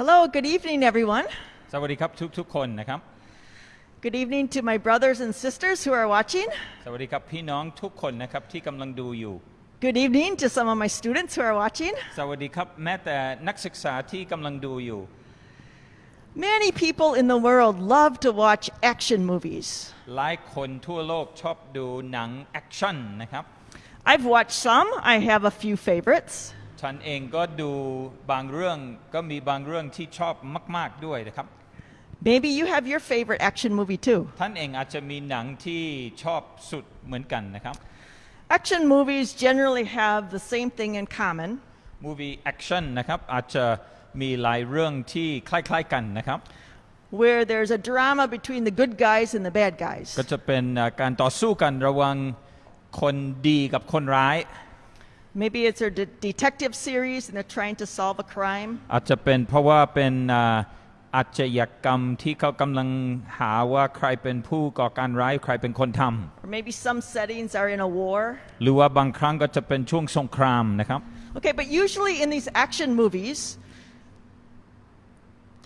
Hello, good evening, everyone. สวัสดีครับทุกทุกๆคนนะครับ Good evening to my brothers and sisters who are watching. สวัสดีครับพี่น้องทุกคนนะครับที่กำลังดูอยู่ Good evening to some of my students who are watching. สวัสดีครับแม้แต่นักศึกษาที่กำลังดูอยู่ Many people in the world love to watch action movies. หลายคนทั่วโลกชอบดูหนังแอคชั่นนะครับ I've watched some, I have a few favorites. ฉันเองก็ดูบางเรื่องก็มีบางเรื่องที่ชอบมาก ๆด้วยนะครับ Maybe you have your favorite action movie too. ท่านเองอาจจะมีหนังที่ชอบสุดเหมือนกันนะครับ Action movies generally have the same thing in common. มูวีแอคชั่นนะครับอาจจะมีหลายเรื่องที่คล้ายๆกันนะครับ Where there's a drama between the good guys and the bad guys. ก็จะเป็นอ่าการต่อสู้กันระหว่างคนดีกับคนร้าย Maybe it's a de- detective series and they're trying to solve a crime. อาจจะเป็นเพราะว่าเป็นอ่าอาชญากรรมที่เขากำลังหาว่าใครเป็นผู้ก่อการร้ายใครเป็นคนท Or maybe some settings are in a war. ำหรือว่าบางครั้งก็จะเป็นช่วงสงครามนะครับ Okay, but usually in these action movies,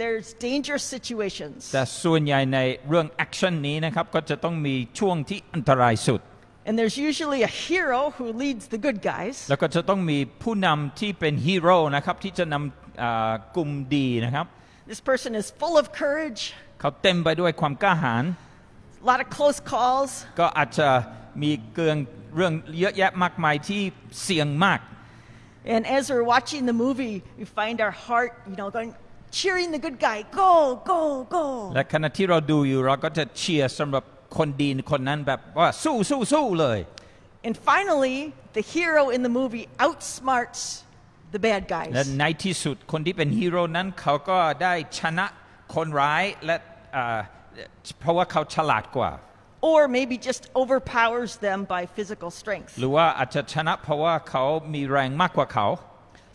there's dangerous situations. แต่ส่วนใหญ่ในเรื่องแอคชั่นนี้นะครับก็จะต้องมีช่วงที่อันตรายสุด And there's usually a hero who leads the good guys. แล้วก็จะต้องมีผู้นำที่เป็นฮีโร่นะครับที่จะนำอ่ากลุ่มดีนะครับ This person is full of courage, เขาเต็มไปด้วยความกล้าหาญ a lot of close calls, ก็อาจจะมีเกืองเรื่องเยอะแยะมากมายที่เสี่ยงมาก and as we're watching the movie, we find our heart, you know, going cheering the good guy, go, go, go. และขณะที่เราดูอยู่เราก็จะเชียร์สำหรับ คนดีคนนั้นแบบว่าสู้สู้สู้เลย And finally, the hero in the movie outsmarts the bad และ guys. ในที่สุดคนที่เป็นฮีโร่นั้นเขาก็ได้ชนะคนร้ายและอ่าเพราะว่าเขาฉลาดกว่า Or maybe just overpowers them by physical strength. หรือว่าอาจจะชนะเพราะว่าเขามีแรงมากกว่าเขา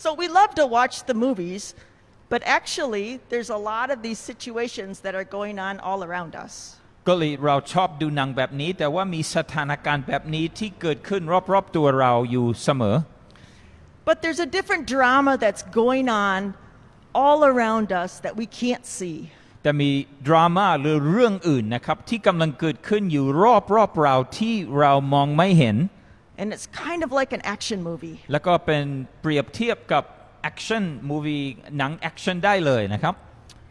So we love to watch the movies, but actually, there's a lot of these situations that are going on all around us. ก็เลยเราชอบดูหนังแบบนี้ แต่ว่ามีสถานการณ์แบบนี้ที่เกิดขึ้นรอบๆตัวเราอยู่เสมอ But there's a different drama that's going on all around us that we can't see. แต่มีดราม่าหรือเรื่องอื่นนะครับที่กำลังเกิดขึ้นอยู่รอบๆเราที่เรามองไม่เห็น And it's kind of like an action movie. แล้วก็เป็นเปรียบเทียบกับแอคชั่นมูวีหนังแอคชั่นได้เลยนะครับ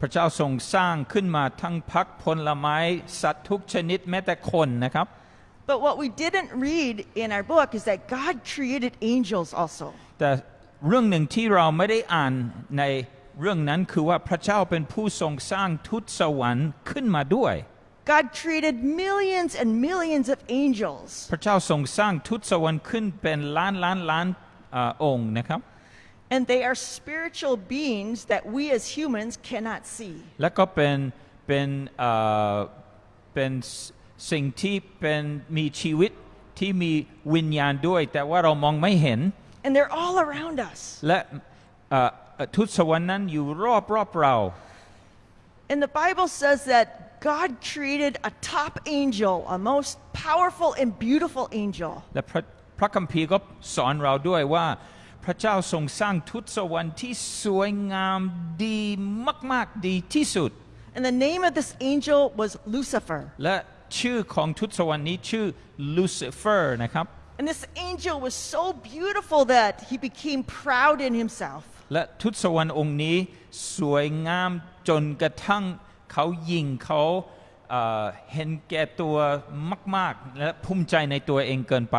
พระเจ้าทรงสร้างขึ้นมาทั้งพักผลไม้สัตว์ทุกชนิดแม้แต่คนนะครับ But what we didn't read in our book is that God created angels also. แต่เรื่องหนึ่งที่เราไม่ได้อ่านในเรื่องนั้นคือว่าพระเจ้าเป็นผู้ทรงสร้างทุตสวรรค์ขึ้นมาด้วย God created millions and millions of angels. พระเจ้าทรงสร้างทุตสวรรค์ขึ้นเป็นล้านล้านล้านเอ่อองค์นะครับ And they are spiritual beings that we as humans cannot see. แล้วก็เป็นเป็นเอ่อเป็นสิ่งที่เป็นมีชีวิตที่มีวิญญาณด้วย แต่ว่าเรามองไม่เห็น And they're all around us. และเอ่อเอ่อทุตสวรรค์นั้นอยู่รอบรอบเรา And the Bible says that God created a top angel, a most powerful and beautiful angel. และพระพระคัมภีร์ก็สอนเราด้วยว่า พระเจ้าทรงสร้างทุตสวรรค์ที่สวยงามดีมากๆดีที่สุด And the name of this angel was Lucifer. และชื่อของทุตสวรรค์นี้ชื่อลูซิเฟอร์นะครับ And this angel was so beautiful that he became proud in himself. และทุตสวรรค์องค์นี้สวยงามจนกระทั่งเขายิงเขาเอ่อเห็นแก่ตัวมาก ๆ และภูมิใจในตัวเองเกินไป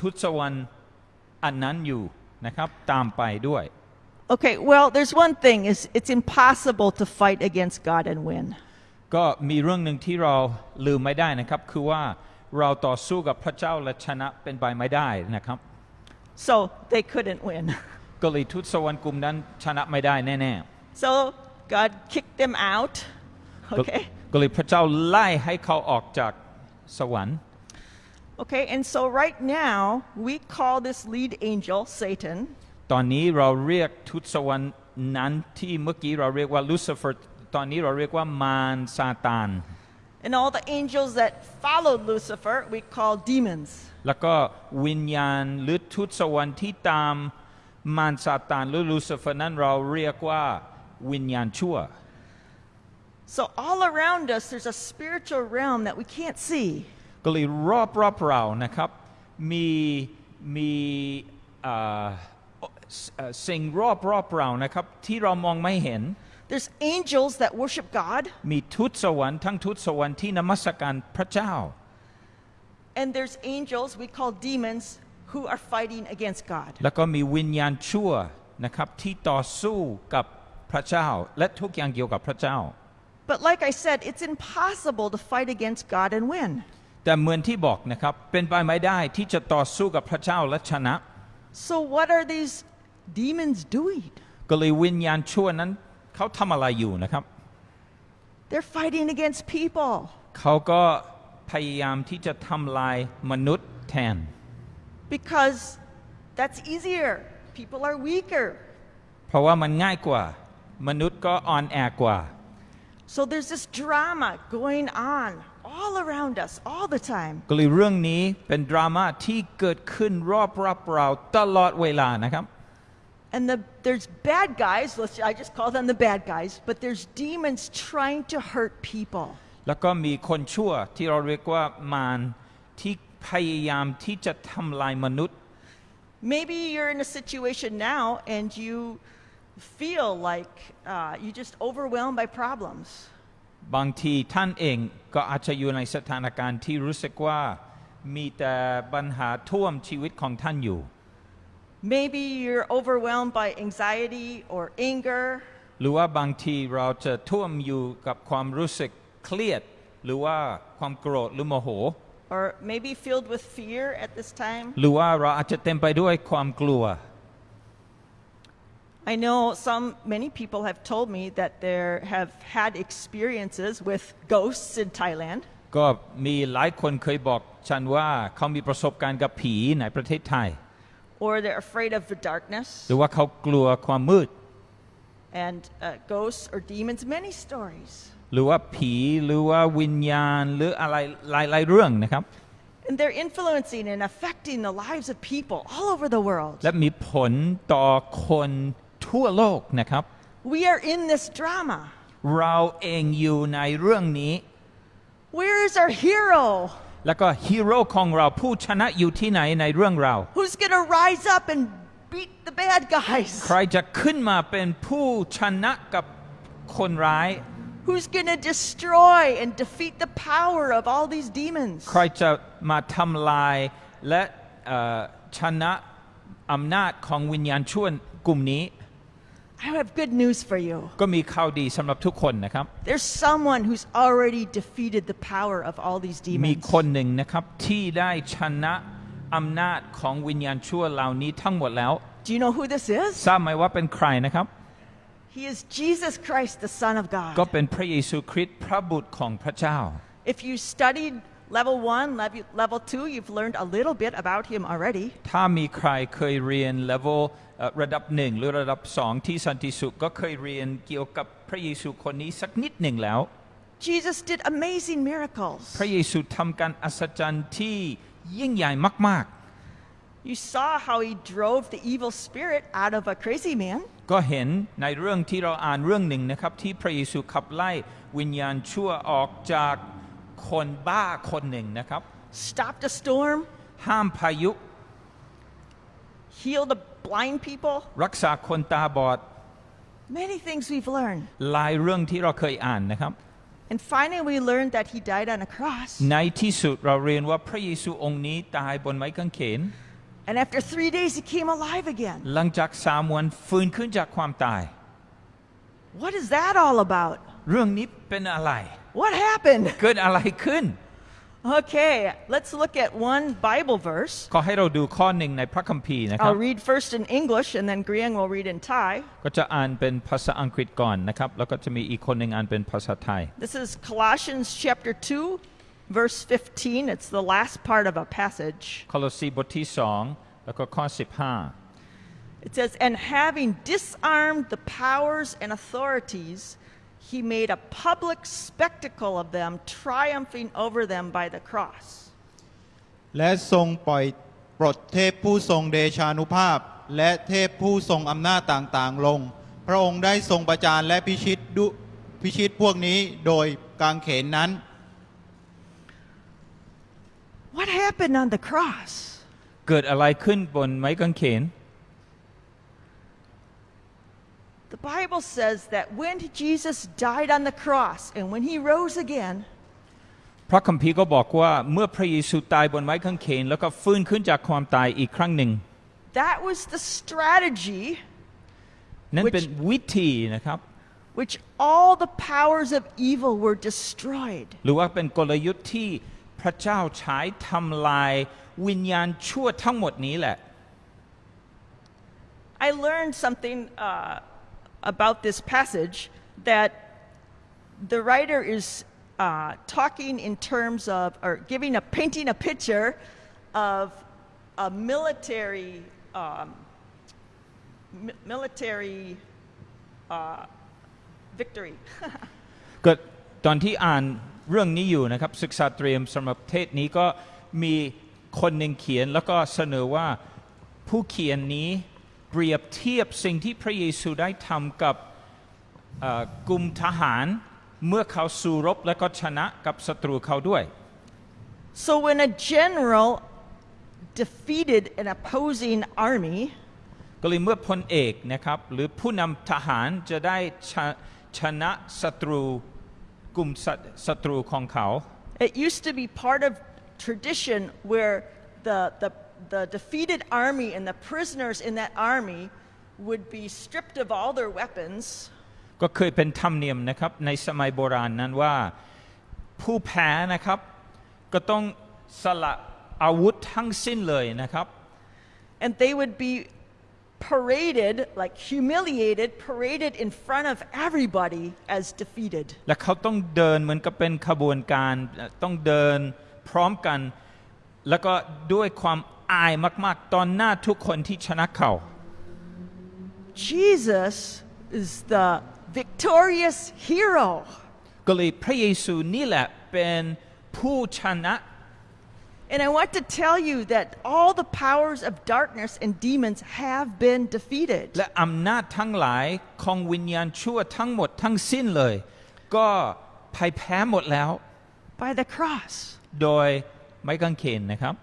ทูตสวรรค์อันนั้นอยู่นะครับตามไปด้วย Okay, well, there's one thing is it's impossible to fight against God and win. ก็มีเรื่องหนึ่งที่เราลืมไม่ได้นะครับคือว่าเราต่อสู้กับพระเจ้าและชนะเป็นไปไม่ได้นะครับ So they couldn't win. ก็เลยทูตสวรรค์กลุ่มนั้นชนะไม่ได้แน่ So God kicked them out. ๆก็ Okay. ก็เลยพระเจ้าไล่ให้เขาออกจากสวรรค์ Okay, and so right now we call this lead angel Satan. ตอนนี้เราเรียกทูตสวรรค์นั้นที่เมื่อกี้เราเรียกว่าลูซิเฟอร์ตอนนี้เราเรียกว่ามารซาตาน And all the angels that followed Lucifer we call demons. แล้วก็วิญญาณหรือทูตสวรรค์ที่ตามมารซาตานหรือลูซิเฟอร์นั้นเราเรียกว่าวิญญาณชั่ว So all around us there's a spiritual realm that we can't see. ก็เลยรอบรอบเรานะครับมีมีเอ่อเอ่อสิ่งรอบรอบเรานะครับที่เรามองไม่เห็น There's angels that worship God, มีทูตสวรรค์ทั้งทูตสวรรค์ที่นมัสการพระเจ้า and there's angels we call demons who are fighting against God. แล้วก็มีวิญญาณชั่วนะครับที่ต่อสู้กับพระเจ้าและทุกอย่างเกี่ยวกับพระเจ้า But like I said, it's impossible to fight against God and win. แต่เหมือนที่บอกนะครับเป็นไปไม่ได้ที่จะต่อสู้กับพระเจ้าและชนะ So what are these demons doing? ก็เลยวิญญาณชั่วนั้นเขาทำอะไรอยู่นะครับ They're fighting against people เขาก็พยายามที่จะทำลายมนุษย์แทน because that's easier. People are weaker. เพราะว่ามันง่ายกว่า มนุษย์ก็อ่อนแอกว่า So there's this drama going on all around us all the time. ก็เลยเรื่องนี้เป็นดราม่าที่เกิดขึ้นรอบรับเราตลอดเวลานะครับ And the, there's bad guys, let's, I just call them the bad guys, but there's demons trying to hurt people. แล้วก็มีคนชั่วที่เราเรียกว่ามารที่พยายามที่จะทำลายมนุษย์ Maybe you're in a situation now and you feel like uh, you just overwhelmed by problems. บางทีท่านเองก็อาจจะอยู่ในสถานการณ์ที่รู้สึกว่ามีแต่ปัญหาท่วมชีวิตของท่านอยู่ Maybe you're overwhelmed by anxiety or anger, หรือว่าบางทีเราจะท่วมอยู่กับความรู้สึกเครียด หรือว่าความโกรธหรือโมโห or maybe filled with fear at this time. หรือว่าเราอาจจะเต็มไปด้วยความกลัว I know some, many people have told me that they have had experiences with ghosts in Thailand. ก็มีหลายคนเคยบอกฉันว่าเขามีประสบการณ์กับผีในประเทศไทย or they're afraid of the darkness หรือว่าเขากลัวความมืด and uh, ghosts or demons, many stories. หรือว่าผีหรือว่าวิญญาณหรืออะไรหลายๆเรื่องนะครับ And they're influencing and affecting the lives of people all over the world. และมีผลต่อคน ทั่วโลกนะครับ We are in this drama. เราเองอยู่ในเรื่องนี้ Where is our hero? แล้วก็ฮีโร่ของเราผู้ชนะอยู่ที่ไหนในเรื่องเรา Who's going to rise up and beat the bad guys? ใครจะขึ้นมาเป็นผู้ชนะกับคนร้าย Who's going to destroy and defeat the power of all these demons? ใครจะมาทำลายและเอ่อชนะอำนาจของวิญญาณชั่วกลุ่มนี้ I have good news for you. ก็มีข่าวดีสำหรับทุกคนนะครับ There's someone who's already defeated the power of all these มี demons. คนหนึ่งนะครับที่ได้ชนะอำนาจของวิญญาณชั่วเหล่านี้ทั้งหมดแล้ว Do you know who this is? ทราบไหมว่าเป็นใครนะครับ He is Jesus Christ, the Son of ก็ God. เป็นพระเยซูคริสต์พระบุตรของพระเจ้า If you studied level one, level, level two, you've learned a little bit about him already. ถ้ามีใครเคยเรียน level เอ่อระดับหนึ่งหรือระดับสองที่สันติสุขก็เคยเรียนเกี่ยวกับพระเยซูคนนี้สักนิดหนึ่งแล้ว Jesus did amazing miracles. พระเยซูทำการอัศจรรย์ที่ยิ่งใหญ่มาก You saw how he drove the evil spirit out of a crazy man. ๆก็เห็นในเรื่องที่เราอ่านเรื่องหนึ่งนะครับที่พระเยซูขับไล่วิญญาณชั่วออกจาก คนบ้าคนหนึ่งนะครับ stopped a storm, ห้ามพายุ healed the blind people, รักษาคนตาบอด Many things we've learned. หลายเรื่องที่เราเคยอ่านนะครับ And finally, we learned that he died on a cross. ในที่สุดเราเรียนว่าพระเยซูองค์นี้ตายบนไม้กางเขน And after three days, he came alive again. หลังจากสามวันฟื้นขึ้นจากความตาย What is that all about? เรื่องนี้เป็นอะไร what happened เกิดอะไรขึ้น Okay, let's look at one Bible verse. ขอให้เราดูข้อหนึ่งในพระคัมภีร์นะครับ I'll read first in English and then Griang will read in Thai. ก็จะอ่านเป็นภาษาอังกฤษก่อนนะครับแล้วก็จะมีอีกคนหนึ่งอ่านเป็นภาษาไทย This is Colossians chapter 2 verse 15. It's the last part of a passage. โคลอสีบทที่2แล้วก็ข้อ15 It says, and having disarmed the powers and authorities, he made a public spectacle of them, triumphing over them by the cross. และทรงปล่อยปลดเทพผู้ทรงเดชานุภาพ และเทพผู้ทรงอำนาจต่างๆ ลง พระองค์ได้ทรงประจานและพิชิตดุพิชิตพวกนี้โดยกางเขนนั้น What happened on the cross? 5เกิดอะไรขึ้นบนไม้กางเขน Bible says that when Jesus died on the cross and when he rose again, พระคัมภีร์ก็บอกว่าเมื่อพระเยซูตายบนไม้กางเขน แล้วก็ฟื้นขึ้นจากความตายอีกครั้งหนึ่ง that was the strategy นั่น Which- เป็นวิธีนะครับ which all the powers of evil were destroyed. หรือว่าเป็นกลยุทธ์ที่พระเจ้าใช้ทำลายวิญญาณชั่วทั้งหมดนี้แหละ I learned something uh, about this passage that the writer is uh, talking in terms of, or giving a painting a picture of a military, um, mi- military uh, victory. ก็ตอนที่อ่านเรื่องนี้อยู่นะครับ ศึกษาเตรียมสำหรับเทศนี้ก็มีคนหนึ่งเขียนแล้วก็เสนอว่าผู้เขียนนี้ เปรียบเทียบสิ่งที่พระเยซูได้ทำกับเอ่อกลุ่มทหารเมื่อเขาสู้รบและก็ชนะกับศัตรูเขาด้วย so when a general defeated an opposing army, ก็เลยเมื่อพลเอกนะครับหรือผู้นำทหารจะได้ชะชนะศัตรูกลุ่มศัศัตรูของเขา It used to be part of tradition where the, the, the defeated army and the prisoners in that army would be stripped of all their weapons ก็เคยเป็นธรรมเนียมนะครับในสมัยโบราณนั้นว่าผู้แพ้นะครับ ก็ต้องสละอาวุธทั้งสิ้นเลยนะครับ and they would be paraded, like humiliated, paraded in front of everybody as defeated. และเขาต้องเดินเหมือนกับเป็นขบวนการต้องเดินพร้อมกัน แล้วก็ด้วยความ อายมากๆตอนหน้าทุกคนที่ชนะเขา Jesus is the victorious hero. ก็เลยพระเยซูนี่แหละเป็นผู้ชนะ And I want to tell you that all the powers of darkness and demons have been defeated. และอำนาจทั้งหลายของวิญญาณชั่วทั้งหมดทั้งสิ้นเลย ก็พ่ายแพ้หมดแล้ว By the cross. โดยไม้กางเขนนะครับ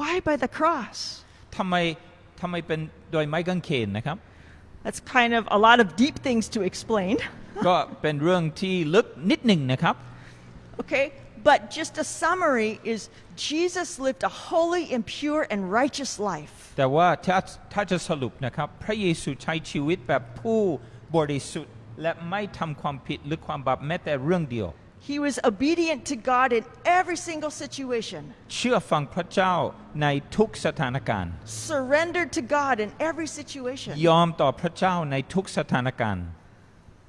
Why by the cross? ทำไมทำไมเป็นโดยไม้กางเขนนะครับ That's kind of a lot of deep things to explain. ก็เป็นเรื่องที่ลึกนิดหนึ่งนะครับ Okay? But just a summary is Jesus lived a holy and pure and righteous life. แต่ว่าถ้าถ้าจะสรุปนะครับ พระเยซูใช้ชีวิตแบบผู้บริสุทธิ์ และไม่ทำความผิดหรือความบาปแม้แต่เรื่องเดียว He was obedient to God in every single situation, เชื่อฟังพระเจ้าในทุกสถานการณ์ surrendered to God in every situation. ยอมต่อพระเจ้าในทุกสถานการณ์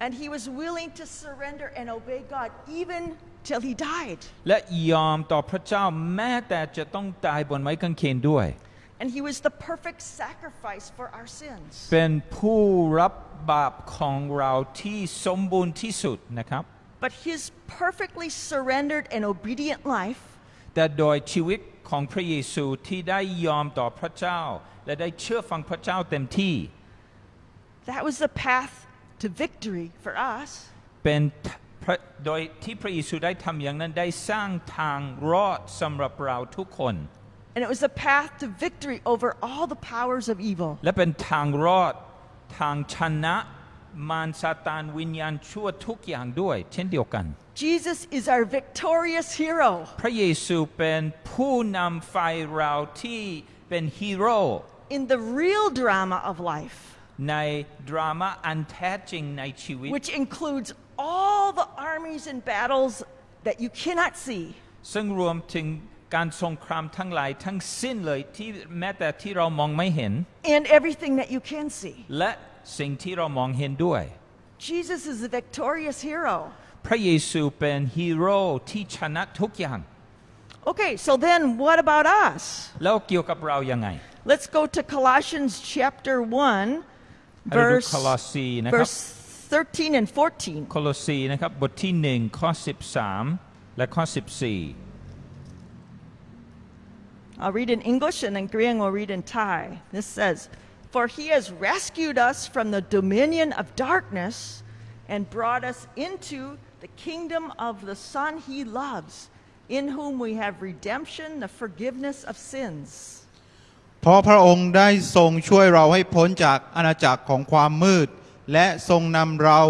And he was willing to surrender and obey God even till he died. และยอมต่อพระเจ้าแม้แต่จะต้องตายบนไม้กางเขนด้วย And he was the perfect sacrifice for our sins. เป็นผู้รับบาปของเราที่สมบูรณ์ที่สุดนะครับ But his perfectly surrendered and obedient life แต่โดยชีวิตของพระเยซูที่ได้ยอมต่อพระเจ้า และได้เชื่อฟังพระเจ้าเต็มที่ That was the path to victory for us. เป็นพระโดยที่พระเยซูได้ทำอย่างนั้นได้สร้างทางรอดสำหรับเราทุกคน And it was the path to victory over all the powers of evil. และเป็นทางรอดทางชนะ มารซาตานวิญญาณชั่วทุกอย่างด้วย เช่นเดียวกัน Jesus is our victorious hero. พระเยซูเป็นผู้นำไฟเราที่เป็นฮีโร่ in the real drama of life, ในดราม่าอันแท้จริงในชีวิต which includes all the armies and battles that you cannot see. ซึ่งรวมถึง การสงครามทั้งหลายทั้งสิ้นเลยที่แม้แต่ที่เรามองไม่เห็น and everything that you can see. และสิ่งที่เรามองเห็นด้วย Jesus is a victorious hero. พระเยซูเป็นฮีโร่ที่ชนะทุกอย่าง Okay, so then what about us? แล้วเกี่ยวกับเรายังไง Let's go to Colossians chapter 1, ให้เราดู verse, โคลอสีนะครับ verse 13 and 14. โคโลสีนะครับบทที่หนึ่งข้อ13 และข้อ14 I'll read in English and then Griang will read in Thai. This says, For he has rescued us from the dominion of darkness and brought us into the kingdom of the Son he loves, in whom we have redemption, the forgiveness of sins. เพราะพระองค์ได้ทรงช่วยเราให้พ้นจากอาณาจักรของความมืด และทรงนำเรา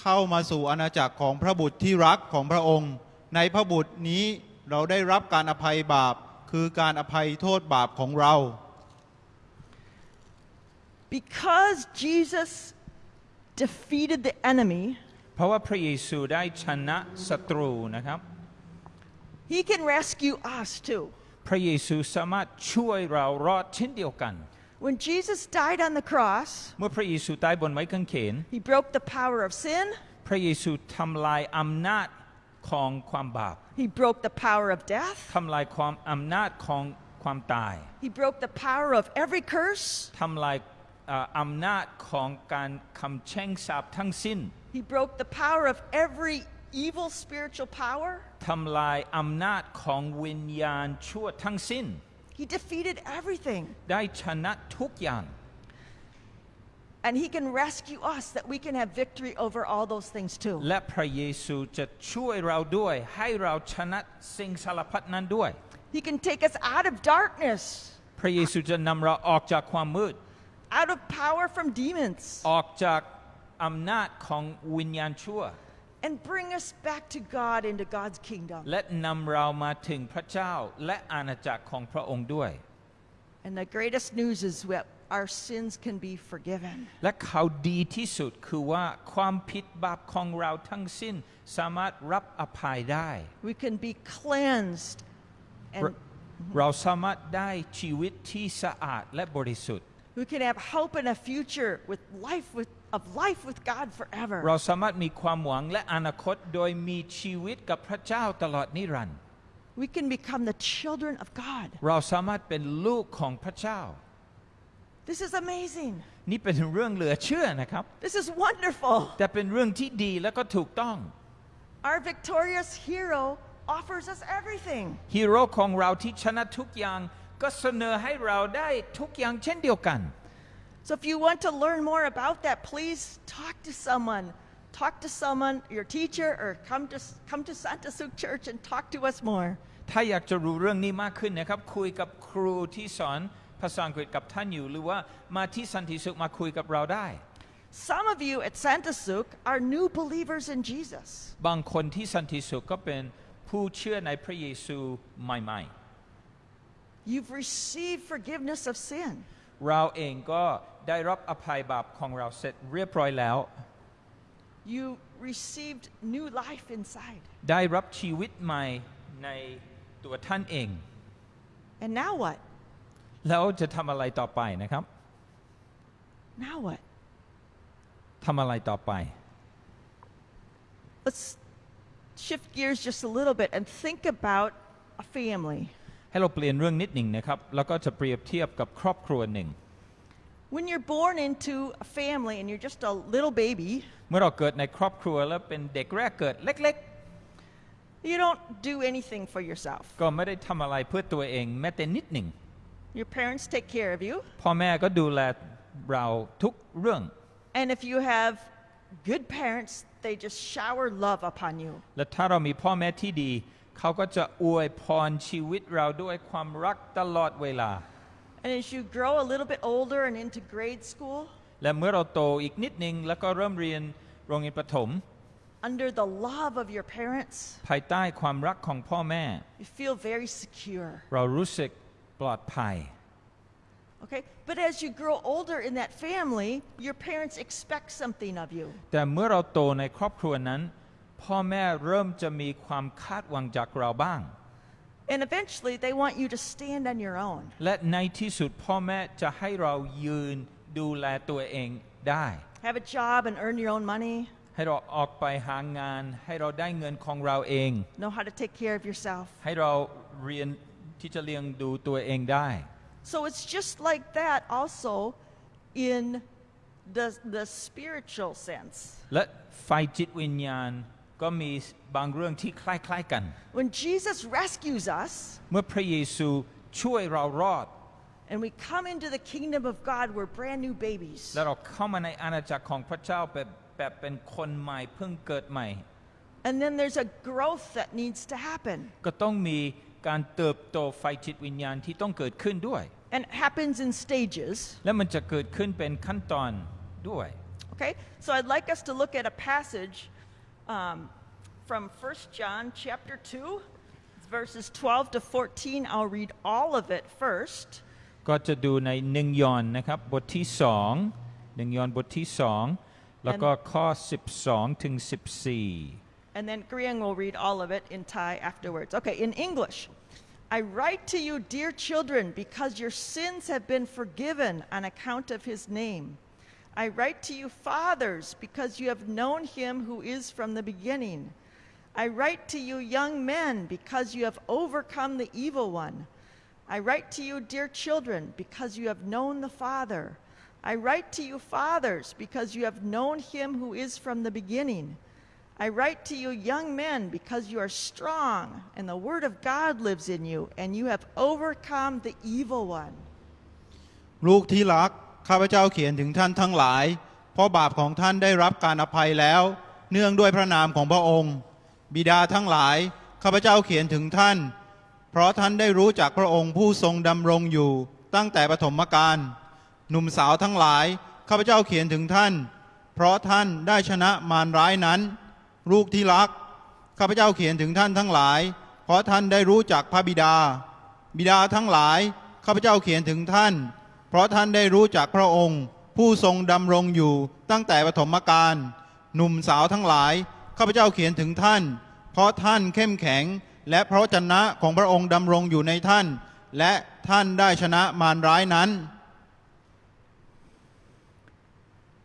เข้ามาสู่อาณาจักรของพระบุตรที่รักของพระองค์ ในพระบุตรนี้ เราได้รับการอภัยบาปคือการอภัยโทษบาปของเรา Because Jesus defeated the enemy, เพราะว่าพระเยซูได้ชนะศัตรูนะครับ he can rescue us too. พระเยซูสามารถช่วยเรารอดเช่นเดียวกัน When Jesus died on the cross, เมื่อพระเยซูตายบนไม้กางเขน he broke the power of sin, พระเยซูทำลายอำนาจ ของความบาป he broke the power of death, ทำลายความอำนาจของความตาย he broke the power of every curse, ทำลายเอ่ออำนาจของการคำแช่งสาปทั้งสิ้น he broke the power of every evil spiritual power. ทำลายอำนาจของวิญญาณชั่วทั้งสิ้น He defeated everything. ได้ชนะทุกอย่าง And he can rescue us that we can have victory over all those things too. และพระเยซูจะช่วยเราด้วย ให้เราชนะสิ่งสารพัดนั้นด้วย He can take us out of darkness, พระเยซูจะนำเราออกจากความมืด out of power from demons, ออกจากอำนาจของวิญญาณชั่ว and bring us back to God into God's kingdom. และนำเรามาถึงพระเจ้าและอาณาจักรของพระองค์ด้วย And the greatest news is that our sins can be forgiven. และข่าวดีที่สุดคือว่าความผิดบาปของเราทั้งสิ้น สามารถรับอภัยได้ We can be cleansed and เราสามารถได้ชีวิตที่สะอาดและบริสุทธิ์ we can have hope and a future with life with, of life with God forever. เราสามารถมีความหวังและอนาคตโดยมีชีวิตกับพระเจ้าตลอดนิรันดร์ We can become the children of God. เราสามารถเป็นลูกของพระเจ้า This is amazing. นี่เป็นเรื่องเหลือเชื่อนะครับ This is wonderful. แต่เป็นเรื่องที่ดีและก็ถูกต้อง Our victorious hero offers us everything. ฮีโร่ของเราที่ชนะทุกอย่าง ก็เสนอให้เราได้ทุกอย่างเช่นเดียวกัน So if you want to learn more about that, please talk to someone. Talk to someone, your teacher, or come to come to Santa Suk Church and talk to us more. ถ้าอยากจะรู้เรื่องนี้มากขึ้นนะครับ คุยกับครูที่สอน ภาษาอังกฤษกับท่านอยู่ หรือว่ามาที่สันติสุขมาคุยกับเราได้ Some of you at Santa Suk are new believers in Jesus. บางคนที่สันติสุขก็เป็นผู้เชื่อในพระเยซูใหม่ You've received forgiveness of sin. ๆเราเองก็ได้รับอภัยบาปของเราเสร็จเรียบร้อยแล้ว You received new life inside. ได้รับชีวิตใหม่ในตัวท่านเอง And now what? แล้วจะทำอะไรต่อไปนะครับ Now what? ทำอะไรต่อไป Let's shift gears just a little bit and think about a family. ให้เราเปลี่ยนเรื่องนิดหนึ่งนะครับ แล้วก็จะเปรียบเทียบกับครอบครัวหนึ่ง When you're born into a family and you're just a little baby, เมื่อเราเกิดในครอบครัวแล้วเป็นเด็กแรกเกิดเล็ก you don't do anything for yourself. ๆ ก็ไม่ได้ทำอะไรเพื่อตัวเองแม้แต่นิดหนึ่ง Your parents take care of you. พ่อแม่ก็ดูแลเราทุกเรื่อง And if you have good parents, they just shower love upon you. และถ้าเรามีพ่อแม่ที่ดี เขาก็จะอวยพรชีวิตเราด้วยความรักตลอดเวลา And as you grow a little bit older and into grade school, และเมื่อเราโตอีกนิดนึงแล้วก็เริ่มเรียนโรงเรียนประถม under the love of your parents, ภายใต้ความรักของพ่อแม่ you feel very secure. เรารู้สึก ปลอดภัย Okay? But as you grow older in that family, your parents expect something of you. แต่เมื่อเราโตในครอบครัวนั้น พ่อแม่เริ่มจะมีความคาดหวังจากเราบ้าง And eventually, they want you to stand on your own. และในที่สุดพ่อแม่จะให้เรายืนดูแลตัวเองได้ Have a job and earn your own money. ให้เราออกไปหางาน ให้เราได้เงินของเราเอง Know how to take care of yourself. ให้เราเรียน ที่จะเลี้ยงดูตัวเองได้ So it's just like that also in the, the spiritual sense. และไฟจิตวิญญาณก็มีบางเรื่องที่คล้ายๆกัน When Jesus rescues us เมื่อพระเยซูช่วยเรารอด and we come into the kingdom of God, we're brand new babies. และเราเข้ามาในอาณาจักรของพระเจ้าแบบแบบเป็นคนใหม่เพิ่งเกิดใหม่ And then there's a growth that needs to happen. ก็ต้องมี การเติบโตไฟจิตวิญญาณที่ต้องเกิดขึ้นด้วย And it happens in stages. และมันจะเกิดขึ้นเป็นขั้นตอนด้วย Okay? So I'd like us to look at a passage um, from 1 John chapter 2, verses 12 to 14. I'll read all of it first. ก็จะดูในหนึ่งยอห์นนะครับบทที่สองหนึ่งยอห์นบทที่สองแล้วก็ข้อ 12 ถึง 14 And then Griang will read all of it in Thai afterwards. Okay, in English. I write to you, dear children, because your sins have been forgiven on account of his name. I write to you, fathers, because you have known him who is from the beginning. I write to you, young men, because you have overcome the evil one. I write to you, dear children, because you have known the Father. I write to you, fathers, because you have known him who is from the beginning. I write to you, young men, because you are strong, and the word of God lives in you, and you have overcome the evil one. ลูกที่รัก ข้าพเจ้าเขียนถึงท่านทั้งหลาย เพราะบาปของท่านได้รับการอภัยแล้ว เนื่องด้วยพระนามของพระองค์ บิดาทั้งหลาย ข้าพเจ้าเขียนถึงท่าน เพราะท่านได้รู้จักพระองค์ผู้ทรงดำรงอยู่ ตั้งแต่ปฐมกาล หนุ่มสาวทั้งหลาย ข้าพเจ้าเขียนถึงท่าน เพราะท่านได้ชนะมารร้ายนั้น ลูกที่รัก ข้าพเจ้าเขียนถึงท่านทั้งหลาย เพราะท่านได้รู้จักพระบิดา บิดาทั้งหลาย ข้าพเจ้าเขียนถึงท่าน เพราะท่านได้รู้จักพระองค์ ผู้ทรงดำรงอยู่ตั้งแต่ปฐมกาลหนุ่มสาวทั้งหลาย ข้าพเจ้าเขียนถึงท่าน เพราะท่านเข้มแข็ง และเพราะชนะของพระองค์ดำรงอยู่ในท่าน และท่านได้ชนะมารร้ายนั้น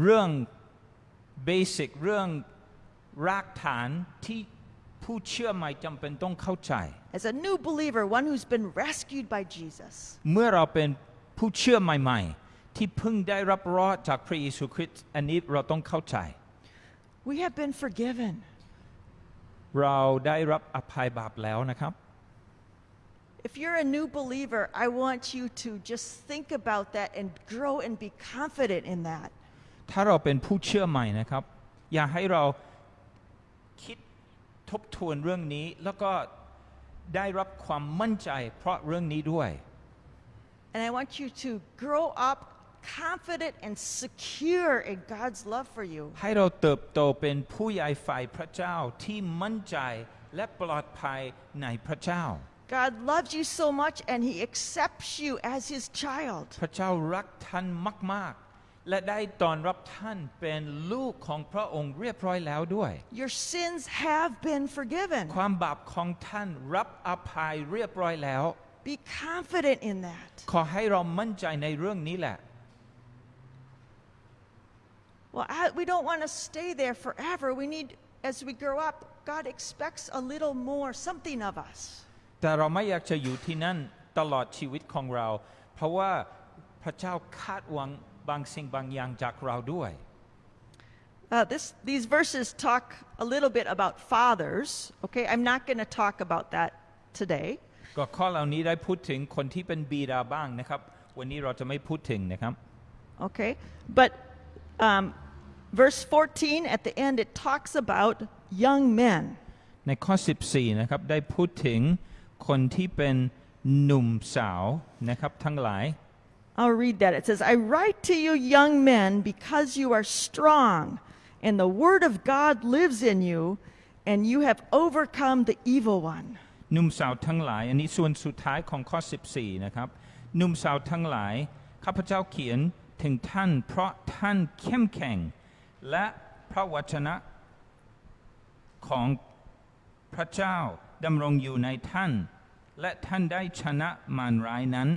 เรื่องเบสิกเรื่องรากฐานที่ผู้เชื่อใหม่จำเป็นต้องเข้าใจ As a new believer, one who's been rescued by Jesus, เมื่อเราเป็นผู้เชื่อใหม่ๆ ที่เพิ่งได้รับรอดจากพระเยซูคริสต์อันนี้เราต้องเข้าใจ we have been forgiven. เราได้รับอภัยบาปแล้วนะครับ If you're a new believer, I want you to just think about that and grow and be confident in that. ถ้าเราเป็นผู้เชื่อใหม่นะครับ อยากให้เราคิดทบทวนเรื่องนี้ แล้วก็ได้รับความมั่นใจเพราะเรื่องนี้ด้วย And I want you to grow up confident and secure in God's love for you. ให้เราเติบโตเป็นผู้ใหญ่ฝ่ายพระเจ้าที่มั่นใจและปลอดภัยในพระเจ้า God loves you so much and He accepts you as His child. พระเจ้ารักท่านมากๆ และได้ตอนรับท่านเป็นลูกของพระองค์เรียบร้อยแล้วด้วย Your sins have been forgiven. ความบาปของท่านรับอภัยเรียบร้อยแล้ว Be confident in that. ขอให้เรามั่นใจในเรื่องนี้แหละ Well, I, we don't want to stay there forever. We need, as we grow up, God expects a little more, something of us. แต่เราไม่อยากจะอยู่ที่นั่นตลอดชีวิตของเรา เพราะว่าพระเจ้าคาดหวัง บางสิ่งบางอย่างจากเราด้วย Uh, this, these verses talk a little bit about fathers. Okay, I'm not going to talk about that today. ก็ข้อเหล่านี้ได้พูดถึงคนที่เป็นบิดาบ้างนะครับ วันนี้เราจะไม่พูดถึงนะครับ Okay, but um, verse 14 at the end it talks about young men. ในข้อ 14 นะครับ ได้พูดถึงคนที่เป็นหนุ่มสาวนะครับ ทั้งหลาย I'll read that. It says, I write to you, young men, because you are strong, and the word of God lives in you, and you have overcome the evil one. หนุ่มสาวทั้งหลาย อันนี้ส่วนสุดท้ายของข้อ 14 นะครับ หนุ่มสาวทั้งหลาย ข้าพเจ้าเขียนถึงท่าน เพราะท่านเข้มแข็ง และพระวจนะของพระเจ้าดำรงอยู่ในท่าน และท่านได้ชนะมารร้ายนั้น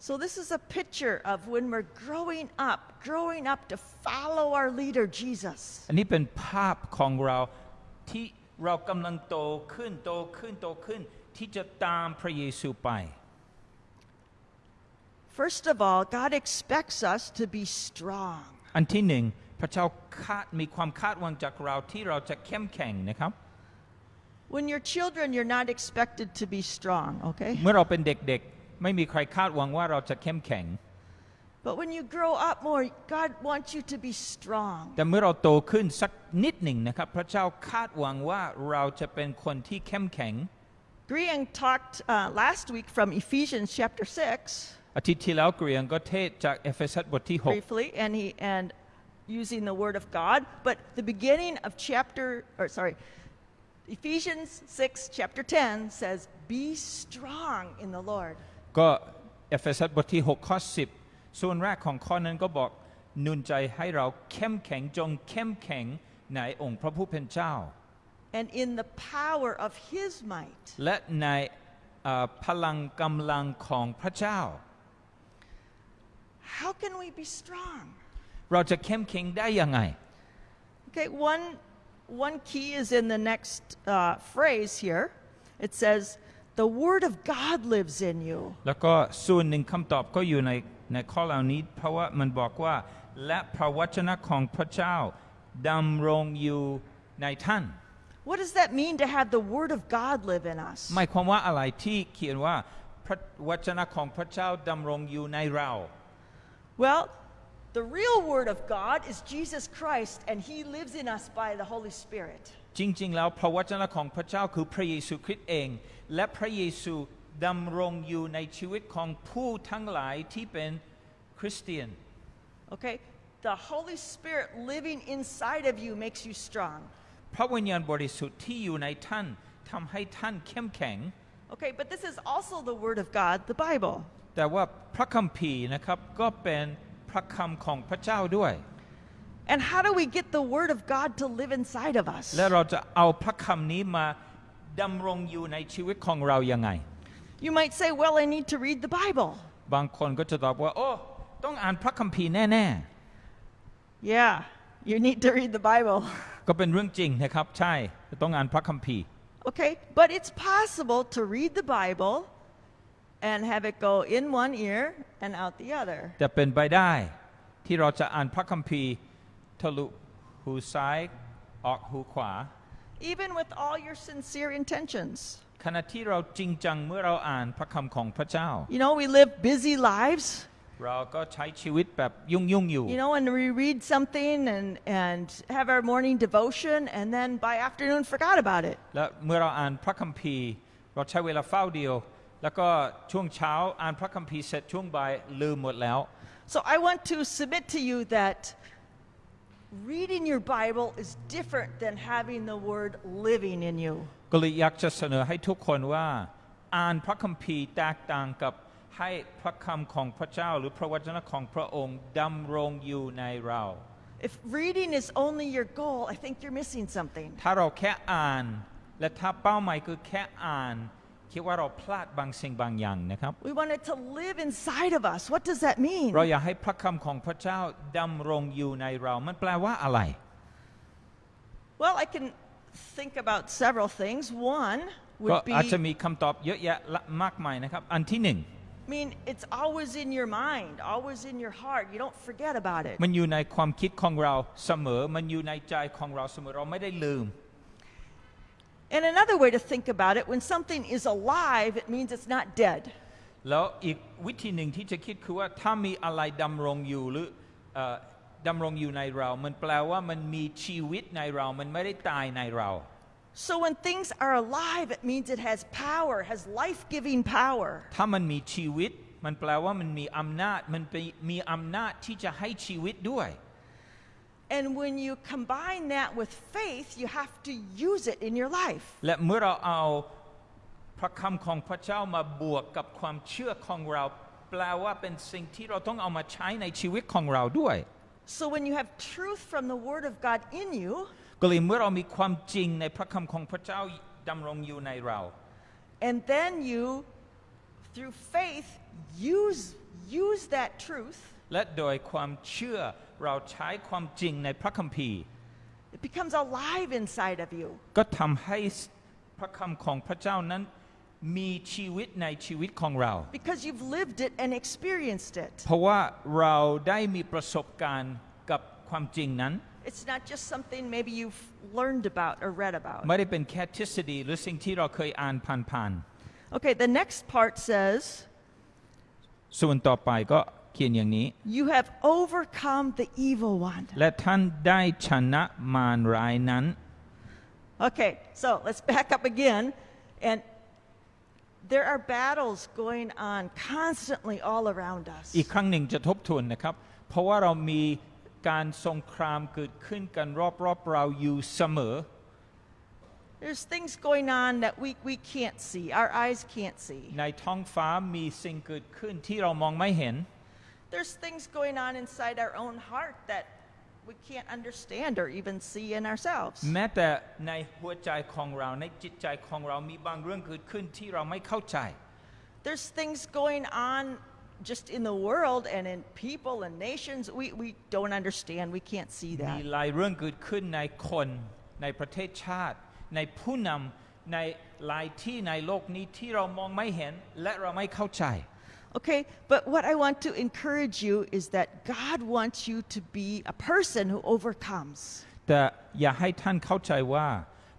So, this is a picture of when we're growing up, growing up to follow our leader, Jesus. อันนี้เป็นภาพของเราที่เรากำลังโตขึ้นโตขึ้นโตขึ้น ที่จะตามพระเยซูไป First of all, God expects us to be strong. อันที่หนึ่งพระเจ้าคาดมีความคาดหวังจากเราที่เราจะเข้มแข็งนะครับ When you're children, you're not expected to be strong, okay? เมื่อเราเป็นเด็กๆ ไม่มีใครคาดหวังว่าเราจะเข้มแข็ง But when you grow up more, God wants you to be strong. แต่เมื่อเราโตขึ้นสักนิดหนึ่งนะครับ พระเจ้าคาดหวังว่าเราจะเป็นคนที่เข้มแข็ง Griang talked uh, last week from Ephesians chapter 6, อาทิตย์ที่แล้วเกรียงก็เทศจากเอเฟซัสบทที่ briefly, and he and using the word of God. But the beginning of chapter, or sorry, Ephesians 6, chapter 10 says, Be strong in the Lord. 6ก็เอเฟซัสบทที่ 6 ข้อ 10 ส่วนแรกของข้อนั้นก็บอกหนุนใจให้เราเข้มแข็งจงเข้มแข็งในองค์พระผู้เป็นเจ้า And in the power of his might. และในเอ่อพลังกำลังของพระเจ้า How can we be strong? เราจะเข้มแข็งได้ยังไง Okay, one, one key is in the next uh, phrase here. It says, The word of God lives in you. แล้วก็ส่วนหนึ่งคำตอบก็อยู่ในในข้อเหล่านี้ เพราะว่ามันบอกว่า และพระวจนะของพระเจ้าดำรงอยู่ในท่าน What does that mean to have the word of God live in us? หมายความว่าอะไรที่เขียนว่าพระวจนะของพระเจ้าดำรงอยู่ในเรา Well, the real word of God is Jesus Christ, and he lives in us by the Holy Spirit. จริง ๆ แล้วพระวจนะของพระเจ้าคือพระเยซูคริสต์เอง และพระเยซูดำรงอยู่ในชีวิตของผู้ทั้งหลายที่เป็นคริสเตียน Okay? The Holy Spirit living inside of you makes you strong. พระวิญญาณบริสุทธิ์ที่อยู่ในท่านทำให้ท่านเข้มแข็ง Okay, but this is also the word of God, the Bible. แต่ว่าพระคัมภีร์นะครับก็เป็นพระคำของพระเจ้าด้วย And how do we get the word of God to live inside of us? และเราจะเอาพระคำนี้มา ดำรงอยู่ในชีวิตของเรายังไง You might say, Well, I need to read the Bible. บางคนก็จะตอบว่า โอ้ ต้องอ่านพระคัมภีร์แน่ Yeah, you need to read the Bible. ๆก็เป็นเรื่องจริงนะครับ ใช่ ต้องอ่านพระคัมภีร์ Okay, but it's possible to read the Bible and have it go in one ear and out the other. แต่เป็นไปได้ที่เราจะอ่านพระคัมภีร์ทะลุหูซ้ายออกหูขวา Even with all your sincere intentions. ขณะที่เราจริงจังเมื่อเราอ่านพระคำของพระเจ้า You know, we live busy lives. เราก็ใช้ชีวิตแบบยุ่งยุ่งๆอยู่ You know, and we read something and, and have our morning devotion, and then by afternoon forgot about it. และเมื่อเราอ่านพระคัมภีร์ เราใช้เวลาเฝ้าเดียว แล้วก็ช่วงเช้าอ่านพระคัมภีร์เสร็จช่วงบ่ายลืมหมดแล้ว So I want to submit to you that reading your Bible is different than having the word living in you. ก็เลยอยากจะเสนอให้ทุกคนว่า อ่านพระคัมภีร์แตกต่างกับให้พระคำของพระเจ้า หรือพระวจนะของพระองค์ดำรงอยู่ในเรา If reading is only your goal, I think you're missing something. ถ้าเราแค่อ่าน และถ้าเป้าหมายคือแค่อ่าน คิดว่าเราพลาดบางสิ่งบางอย่างนะครับ We want it to live inside of us. What does that mean? เราอยากให้พระคำของพระเจ้าดำรงอยู่ในเรา มันแปลว่าอะไร Well, I can think about several things. One ก็ would อาจจะ be มีคำตอบเยอะแยะละมากมายนะครับ อันที่หนึ่ง mean, it's always in your mind, always in your heart. You don't forget about it. มันอยู่ในความคิดของเราเสมอ มันอยู่ในใจของเราเสมอ เราไม่ได้ลืม And another way to think about it, when something is alive, it means it's not dead. แล้วอีกวิธีหนึ่งที่จะคิดคือว่าถ้ามีอะไรดำรงอยู่หรือเอ่อดำรงอยู่ในเรา มันแปลว่ามันมีชีวิตในเรา มันไม่ได้ตายในเรา So when things are alive, it means it has power, has life-giving power. ถ้ามันมีชีวิต มันแปลว่ามันมีอำนาจ มันเป็นมีอำนาจที่จะให้ชีวิตด้วย And when you combine that with faith, you have to use it in your life. และเมื่อเราเอาพระคำของพระเจ้ามาบวกกับความเชื่อของเรา แปลว่าเป็นสิ่งที่เราต้องเอามาใช้ในชีวิตของเราด้วย So when you have truth from the Word of God in you, ก็เลยเมื่อเรามีความจริงในพระคำของพระเจ้าดำรงอยู่ในเรา and then you, through faith, use, use that truth, และโดยความเชื่อเราใช้ความจริงในพระคัมภีร์ it becomes alive inside of you. ก็ทำให้พระคำของพระเจ้านั้นมีชีวิตในชีวิตของเรา Because you've lived it and experienced it. เพราะว่าเราได้มีประสบการณ์กับความจริงนั้น It's not just something maybe you've learned about or read about. ไม่ได้เป็นแค่ทฤษฎีหรือสิ่งที่เราเคยอ่านผ่าน Okay, the next part says, ๆส่วนต่อไปก็ เขียนอย่างนี้ You have overcome the evil one. และท่านได้ชนะมารร้ายนั้น Okay, so let's back up again. And there are battles going on constantly all around us. อีกครั้งหนึ่งจะทบทวนนะครับ เพราะว่าเรามีการสงครามเกิดขึ้นกันรอบๆเราอยู่เสมอ There's things going on that we, we can't see, our eyes can't see. ในท้องฟ้ามีสิ่งเกิดขึ้นที่เรามองไม่เห็น There's things going on inside our own heart that we can't understand or even see in ourselves. แม้แต่ในหัวใจของเราในจิตใจของเรามีบางเรื่องเกิดขึ้นที่เราไม่เข้าใจ There's things going on just in the world and in people and nations we, we don't understand. We can't see มี that. หลายเรื่องเกิดขึ้นในคนในประเทศชาติ ในผู้นำในหลายที่ในโลกนี้ที่เรามองไม่เห็นและเราไม่เข้าใจ Okay, but what I want to encourage you is that God wants you to be a person who overcomes. แต่อย่าให้ท่านเข้าใจว่า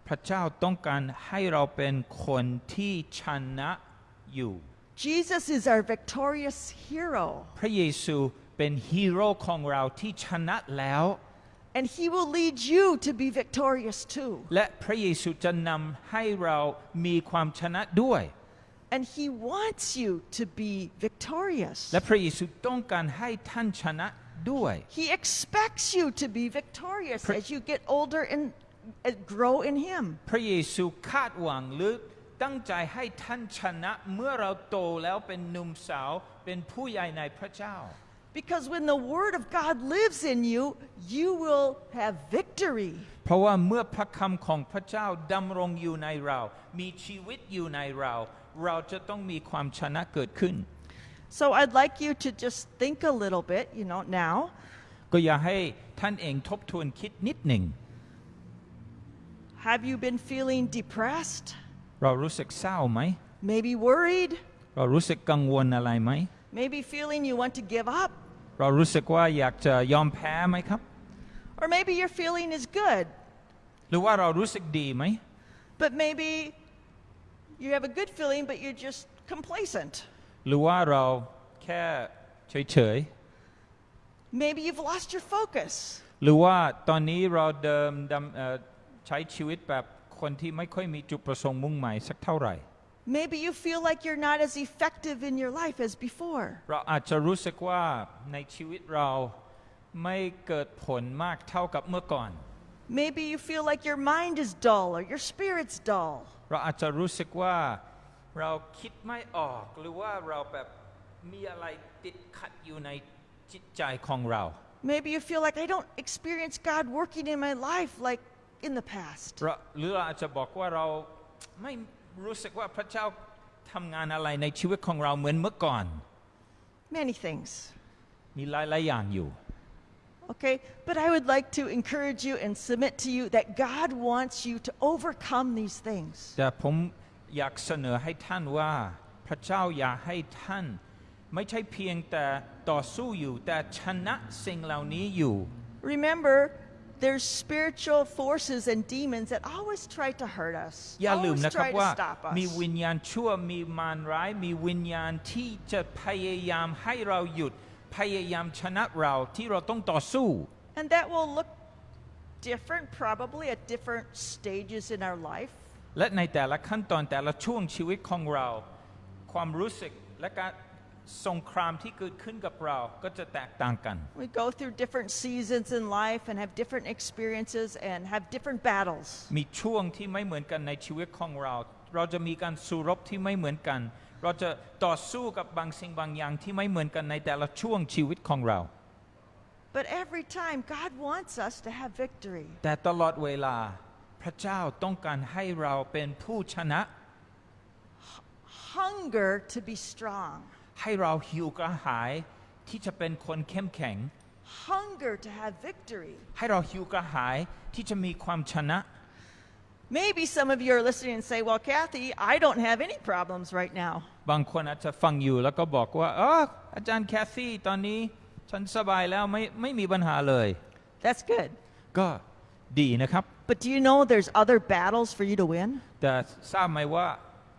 พระเจ้าต้องการให้เราเป็นคนที่ชนะอยู่ Jesus is our victorious hero, พระเยซูเป็นฮีโร่ของเราที่ชนะแล้ว and he will lead you to be victorious too. และพระเยซูจะนำให้เรามีความชนะด้วย And he wants you to be victorious. และพระเยซูต้องการให้ท่านชนะด้วย He expects you to be victorious Pre- as you get older and uh, grow in him. พระเยซูคาดหวังหรือตั้งใจให้ท่านชนะเมื่อเราโตแล้วเป็นหนุ่มสาวเป็นผู้ใหญ่ในพระเจ้า Because when the word of God lives in you, you will have victory. เพราะว่าเมื่อพระคำของพระเจ้าดำรงอยู่ในเรา มีชีวิตอยู่ในเรา เราจะต้องมีความชนะเกิดขึ้น So I'd like you to just think a little bit, you know, now. ก็อย่าให้ท่านเองทบทวนคิดนิดหนึ่ง Have you been feeling depressed? เรารู้สึกเศร้าไหม Maybe worried? เรารู้สึกกังวลอะไรไหม Maybe feeling you want to give up? เรารู้สึกว่าอยากจะยอมแพ้ไหมครับ Or maybe your feeling is good, หรือว่าเรารู้สึกดีไหม but maybe you have a good feeling, but you're just complacent. หรือว่าเราแค่เฉย Maybe you've lost your focus. ๆ หรือว่าตอนนี้เราเดิมดำเอ่อใช้ชีวิตแบบคนที่ไม่ค่อยมีจุดประสงค์มุ่งหมายสักเท่าไหร่ Maybe you feel like you're not as effective in your life as before. เราอาจจะรู้สึกว่าในชีวิตเราไม่เกิดผลมากเท่ากับเมื่อก่อน Maybe you feel like your mind is dull or your spirit's dull. เราอาจจะรู้สึกว่าเราคิดไม่ออกหรือว่าเราแบบมีอะไรติดขัดอยู่ในจิตใจของเรา Maybe you feel like I don't experience God working in my life like in the past. เราหรือเราอาจจะบอกว่าเราไม่รู้สึกว่าพระเจ้าทำงานอะไรในชีวิตของเราเหมือนเมื่อก่อน Many things. มีหลายๆอย่างอยู่ Okay, but I would like to encourage you and submit to you that God wants you to overcome these things. แต่ผมอยากเสนอให้ท่านว่า พระเจ้าอยากให้ท่าน ไม่ใช่เพียงแต่ต่อสู้อยู่ แต่ชนะสิ่งเหล่านี้อยู่ Remember, there's spiritual forces and demons that always try to hurt us. อย่าลืม always นะครับ try to ว่า stop us. มีวิญญาณชั่วมีมารร้าย มีวิญญาณที่จะพยายามให้เราหยุด พยายามชนะเราที่เราต้องต่อสู้ And that will look different probably at different stages in our life. และในแต่ละขั้นตอนแต่ละช่วงชีวิตของเรา ความรู้สึกและการสงครามที่เกิดขึ้นกับเราก็จะแตกต่างกัน We go through different seasons in life and have different experiences and have different battles. มีช่วงที่ไม่เหมือนกันในชีวิตของเรา เราจะมีการสู้รบที่ไม่เหมือนกัน เราจะต่อสู้กับบางสิ่งบางอย่างที่ไม่เหมือนกันในแต่ละช่วงชีวิตของเรา But every time, God wants us to have victory. แต่ตลอดเวลาพระเจ้าต้องการให้เราเป็นผู้ชนะ Hunger to be strong. ให้เราหิวกระหายที่จะเป็นคนเข้มแข็ง Hunger to have victory. ให้เราหิวกระหายที่จะมีความชนะ Maybe some of you are listening and say, Well, Kathy, I don't have any problems right now. บางคนอาจจะฟังอยู่แล้วก็บอกว่าเอออาจารย์แคทซี่ตอนนี้ฉันสบายแล้วไม่ไม่มีปัญหาเลย That's good. ก็ดีนะครับ But do you know there's other battles for you to win? แต่ทราบไหมว่า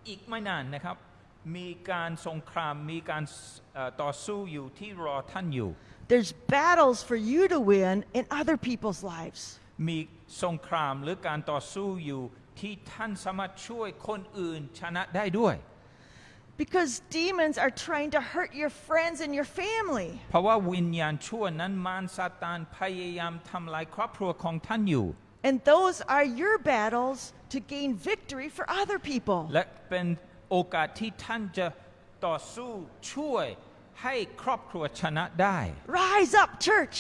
อีกไม่นานนะครับ มีการสงครามมีการเอ่อต่อสู้อยู่ที่รอท่านอยู่ There's battles for you to win in other people's lives. มีสงครามหรือการต่อสู้อยู่ที่ท่านสามารถช่วยคนอื่นชนะได้ด้วย Because demons are trying to hurt your friends and your family. เพราะว่าวิญญาณชั่วนั้นมารซาตานพยายามทำลายครอบครัวของท่านอยู่ And those are your battles to gain victory for other people. และเป็นโอกาสที่ท่านจะต่อสู้ช่วยให้ครอบครัวชนะได้ Rise up, church.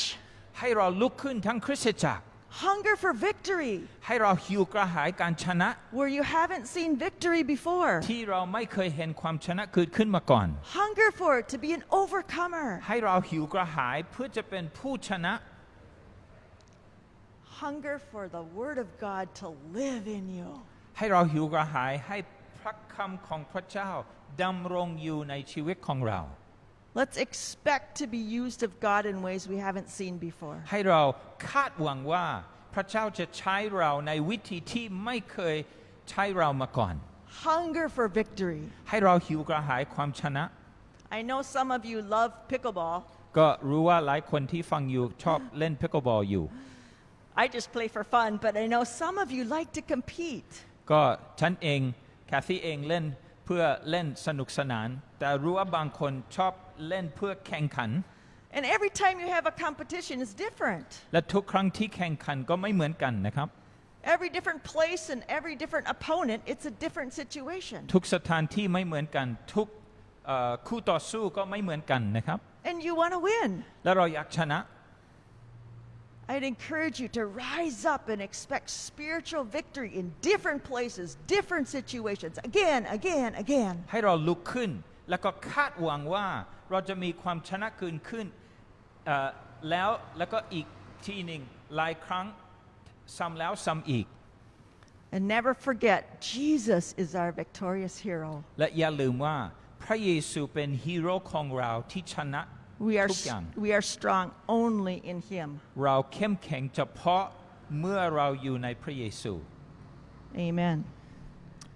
ให้เราลุกขึ้นทั้งคริสตจักร Hunger for victory ให้เราหิวกระหายการชนะ where you haven't seen victory before. ที่เราไม่เคยเห็นความชนะเกิดขึ้นมาก่อน Hunger for it to be an overcomer. ให้เราหิวกระหายเพื่อจะเป็นผู้ชนะ Hunger for the Word of God to live in you. ให้เราหิวกระหายให้พระคำของพระเจ้าดำรงอยู่ในชีวิตของเรา Let's expect to be used of God in ways we haven't seen before. ให้เราคาดหวังว่าพระเจ้าจะใช้เราในวิธีที่ไม่เคยใช้เรามาก่อน Hunger for victory. ให้เราหิวกระหายความชนะ I know some of you love pickleball. ก็รู้ว่าหลายคนที่ฟังอยู่ชอบเล่นพิก l b บอลอยู่ I just play for fun, but I know some of you like to compete. ก็ฉันเองแคทซี่เองเล่น เพื่อเล่นสนุกสนาน แต่รู้ว่าบางคนชอบเล่นเพื่อแข่งขัน And every time you have a competition is different. และทุกครั้งที่แข่งขันก็ไม่เหมือนกันนะครับ Every different place and every different opponent, it's a different situation. ทุกสถานที่ไม่เหมือนกัน ทุกเอ่อคู่ต่อสู้ก็ไม่เหมือนกันนะครับ And you want to win. และเราอยากชนะ I'd encourage you to rise up and expect spiritual victory in different places, different situations, again, again, again. ให้เราลุกขึ้น แล้วก็คาดหวังว่าเราจะมีความชนะเกินขึ้นเอ่อแล้วแล้วก็อีกทีหนึ่งหลายครั้งซ้ำแล้วซ้ำอีก And never forget, Jesus is our victorious hero. และอย่าลืมว่าพระเยซูเป็นฮีโร่ของเราที่ชนะ We are, ทุกอย่าง we are strong only in Him. เราเข้มแข็งเฉพาะเมื่อเราอยู่ในพระเยซู Amen.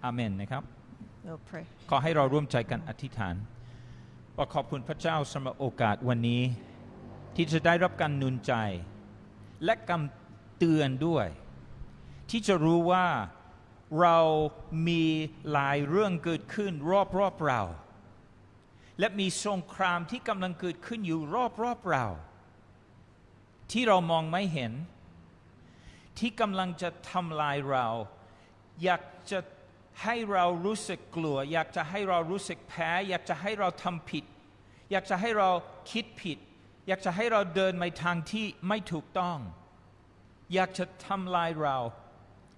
อาเมนนะครับ We'll pray. ขอให้เราร่วมใจกันอธิษฐานว่าขอบคุณพระเจ้าสำหรับโอกาสวันนี้ ที่จะได้รับการหนุนใจ และคำเตือนด้วย ที่จะรู้ว่าเรามีหลายเรื่องเกิดขึ้นรอบๆเรา และมีสงครามที่กำลังเกิดขึ้นอยู่รอบๆเรา ที่เรามองไม่เห็น ที่กำลังจะทำลายเรา อยากจะให้เรารู้สึกกลัว อยากจะให้เรารู้สึกแพ้ อยากจะให้เราทำผิด อยากจะให้เราคิดผิด อยากจะให้เราเดินในทางที่ไม่ถูกต้อง อยากจะทำลายเรา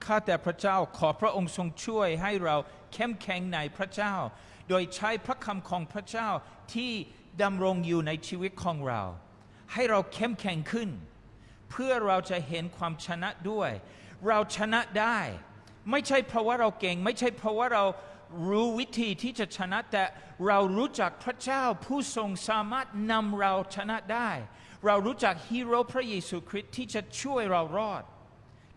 ข้าแต่พระเจ้าขอพระองค์ทรงช่วยให้เราเข้มแข็งในพระเจ้า โดยใช้พระคำของพระเจ้าที่ดำรงอยู่ในชีวิตของเรา ให้เราเข้มแข็งขึ้น เพื่อเราจะเห็นความชนะด้วย เราชนะได้ ไม่ใช่เพราะว่าเราเก่ง ไม่ใช่เพราะว่าเรารู้วิธีที่จะชนะแต่เรารู้จักพระเจ้าผู้ทรงสามารถนำเราชนะได้ เรารู้จักฮีโร่พระเยซูคริสต์ที่จะช่วยเรารอด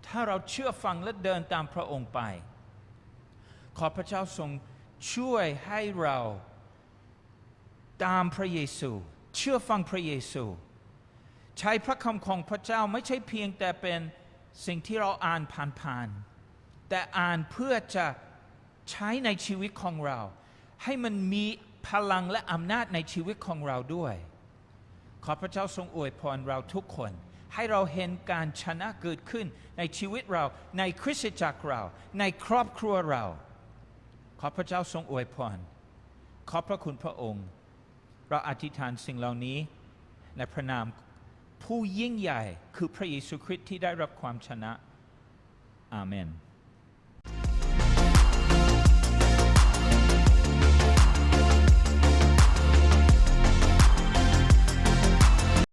ถ้าเราเชื่อฟังและเดินตามพระองค์ไป ขอพระเจ้าทรง ช่วยให้เราตามพระเยซู เชื่อฟังพระเยซู ใช้พระคำของพระเจ้าไม่ใช่เพียงแต่เป็นสิ่งที่เราอ่านผ่านๆแต่อ่านเพื่อจะใช้ในชีวิตของเรา ให้มันมีพลังและอำนาจในชีวิตของเราด้วย ขอพระเจ้าทรงอวยพรเราทุกคน ให้เราเห็นการชนะเกิดขึ้นในชีวิตเราในคริสตจักรเรา ในครอบครัวเรา ขอพระเจ้าทรงอวยพร ขอบพระคุณพระองค์ เราอธิษฐานสิ่งเหล่านี้ในพระนามผู้ยิ่งใหญ่คือพระเยซูคริสต์ที่ได้รับความชนะ อาเมน